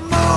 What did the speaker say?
I'm